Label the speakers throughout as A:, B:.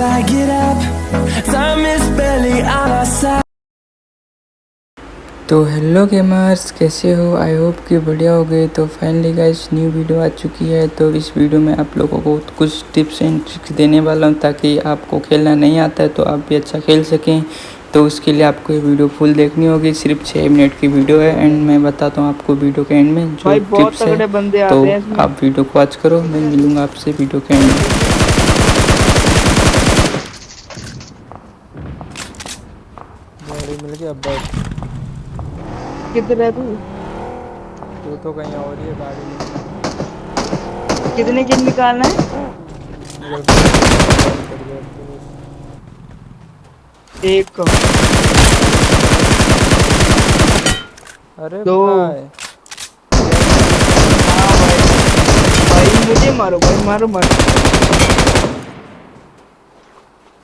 A: till I get up. Time is barely on our side.
B: तो hello gamers कैसे हो? I hope कि बढ़िया हो गए। तो फाइनली गाइस न्यू वीडियो आ चुकी है। तो इस वीडियो में आप लोगों को कुछ टिप्स एंड ट्रिक्स देने वाला हूँ ताकि आपको खेलना नहीं आता है तो आप भी अच्छा खेल सकें। तो उसके लिए आपको ये वीडियो फुल देखनी होगी। सिर्फ़ छः मिनट की वीडियो है एंड मैं बताता हूँ आपको वीडियो के एंड में जो टिप्स है। तो
C: हैं
B: आप वीडियो को वॉच करो। मैं मिलूँगा आपसे वीडियो के एंड में।
D: गाड़ी मिल गई अब बैठ।
C: किधर है तू?
D: तू तो कहीं और ही है गाड़ी में
C: कितने किल निकालना है?
D: बस।
C: एक को
D: अरे
C: दो।
D: भाई।
C: हाँ भाई। भाई मुझे मारो भाई मारो मारो।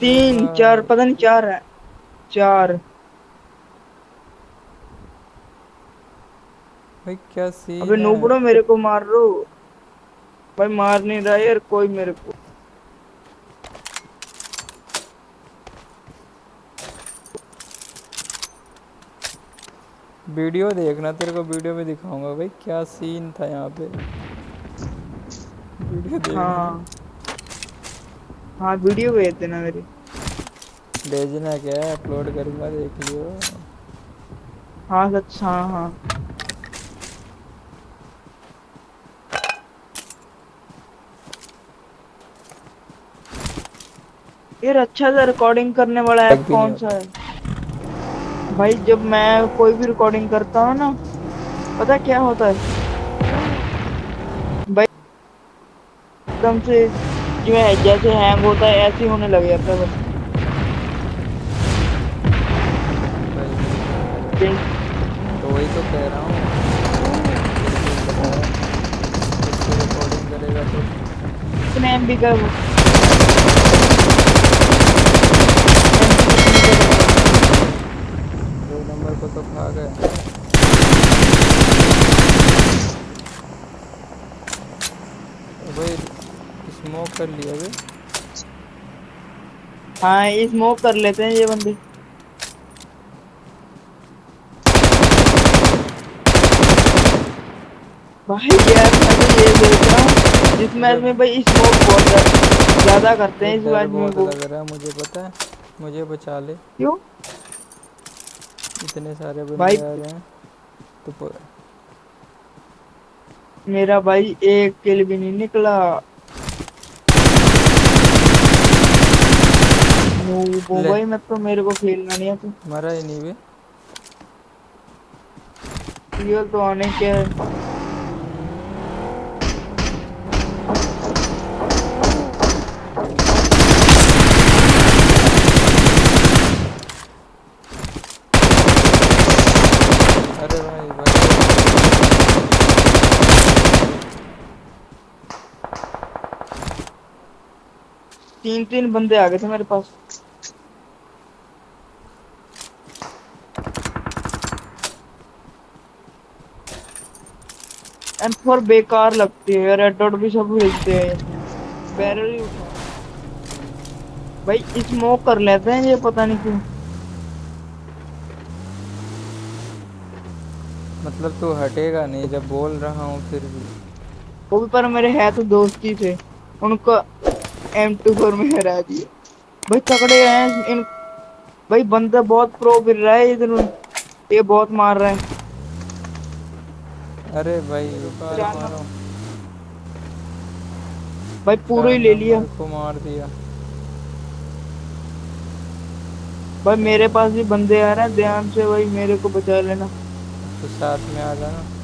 C: तीन
D: हाँ।
C: चार पता नहीं चार है। चार।
D: भाई क्या सीन
C: अबे नूबड़ो मेरे को मार रो भाई मार नहीं रहा यार कोई मेरे को।
D: वीडियो देखना तेरे को वीडियो में दिखाऊँगा भाई क्या सीन था यहाँ पे। वीडियो देखना।
C: हाँ। हाँ वीडियो भेज देना मेरी।
D: भेजना क्या है? अपलोड करूँगा देख लियो।
C: हाँ सच हाँ हाँ। यार अच्छा सा रिकॉर्डिंग करने वाला ऐप कौन सा है? भाई जब मैं कोई भी रिकॉर्डिंग करता हूँ ना पता क्या होता है? भाई एकदम से जो है जैसे हैंग होता है ऐसे ही होने लग जाता है बस।
D: तो वही तो कह रहा हूँ। रिकॉर्डिंग करेगा तो
C: कितने एम बी का वो
D: नंबर को तो खा गए। भाई स्मोक कर लिया अभी।
C: हाँ ये स्मोक कर लेते हैं ये बंदे। भाई यार मैं ये देख रहा हूँ इस मैच में भाई स्मोक बहुत ज्यादा- करते हैं इस मैच में
D: लग रहा है मुझे पता है? मुझे बचा ले।
C: क्यों?
D: इतने सारे बंदे
C: भाई-
D: आ रहे हैं? तो पर...
C: मेरा भाई एक किल भी नहीं निकला। वो भाई मैं तो मेरे को खेलना नहीं है तू
D: मरा ही नहीं
C: रियल तो आने के है
D: अरे भाई भाई
C: तीन तीन बंदे आ गए थे मेरे पास। एम फोर बेकार लगती है रेड डॉट भी सब भेजते हैं। बैरल ही उठा। भाई स्मोक कर लेते हैं ये पता नहीं क्यों।
D: मतलब तू हटेगा नहीं जब बोल रहा हूँ फिर भी।
C: वो भी पर मेरे है तो दोस्त ही थे। उनको एम टू फोर में हरा दिया भाई तगड़े हैं इन भाई बंदा बहुत प्रो फिर रहा है इधर ये बहुत मार रहा है।
D: अरे भाई मारो।
C: भाई पूरा ही ले लिया।
D: को मार दिया।
C: भाई मेरे पास भी बंदे आ रहे हैं ध्यान से भाई मेरे को बचा लेना।
D: तो साथ में आ जाना।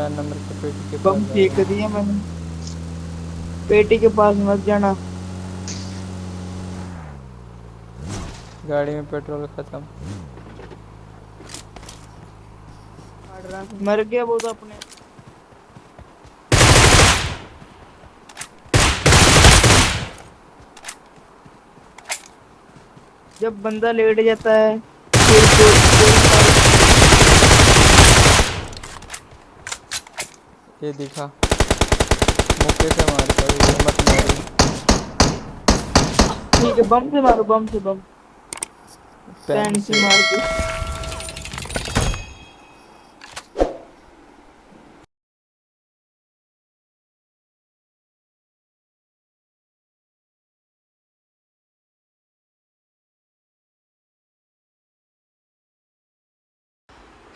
D: चार नंबर के पेटी के
C: बम फेंक। दिया मैंने। पेटी के पास मत जाना।
D: गाड़ी में पेट्रोल खत्म।
C: मर गया वो तो अपने। जब बंदा लेट जाता है फिर फिर-
D: ये दिखा। मुक्के से मारता कर ये मत मारो।
C: ठीक है बम से मारो बम से बम।
D: पेन
C: से मार दो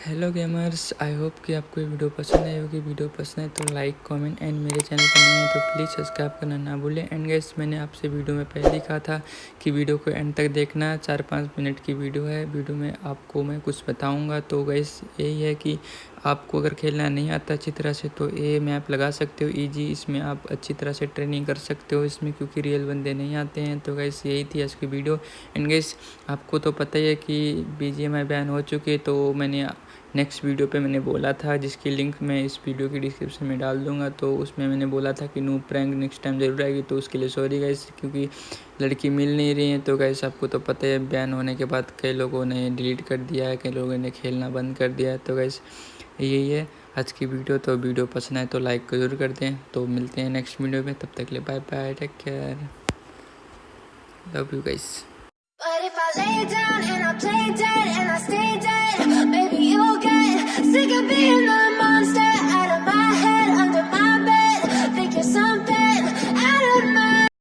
B: हेलो गेमर्स आई होप कि आपको ये वीडियो पसंद आई होगी। वीडियो पसंद है तो लाइक कमेंट एंड मेरे चैनल पर नए हैं तो प्लीज़ सब्सक्राइब करना ना भूलें। एंड गैस मैंने आपसे वीडियो में पहले ही कहा था कि वीडियो को एंड तक देखना चार पाँच मिनट की वीडियो है। वीडियो में आपको मैं कुछ बताऊँगा। तो गैस यही है कि आपको अगर खेलना नहीं आता अच्छी तरह से तो ये मैप लगा सकते हो ईजी इसमें आप अच्छी तरह से ट्रेनिंग कर सकते हो इसमें क्योंकि रियल बंदे नहीं आते हैं। तो गैस यही थी आज की वीडियो एंड गैस आपको तो पता ही है कि बी बैन हो चुके तो मैंने नेक्स्ट वीडियो पे मैंने बोला था, जिसकी लिंक मैं इस वीडियो की डिस्क्रिप्शन में डाल दूँगा तो उसमें मैंने बोला था कि नू प्रैंक नेक्स्ट टाइम ज़रूर आएगी तो उसके लिए सॉरी गाइस क्योंकि लड़की मिल नहीं रही है तो गाइस आपको तो पता है बैन होने के बाद कई लोगों ने डिलीट कर दिया है, कई लोगों ने खेलना बंद कर दिया है तो गाइस यही है आज की वीडियो तो वीडियो पसंद आए तो लाइक ज़रूर कर दें तो मिलते हैं नेक्स्ट वीडियो में, तब तक ले bye bye take care love you guys
E: But if I lay down could be alone.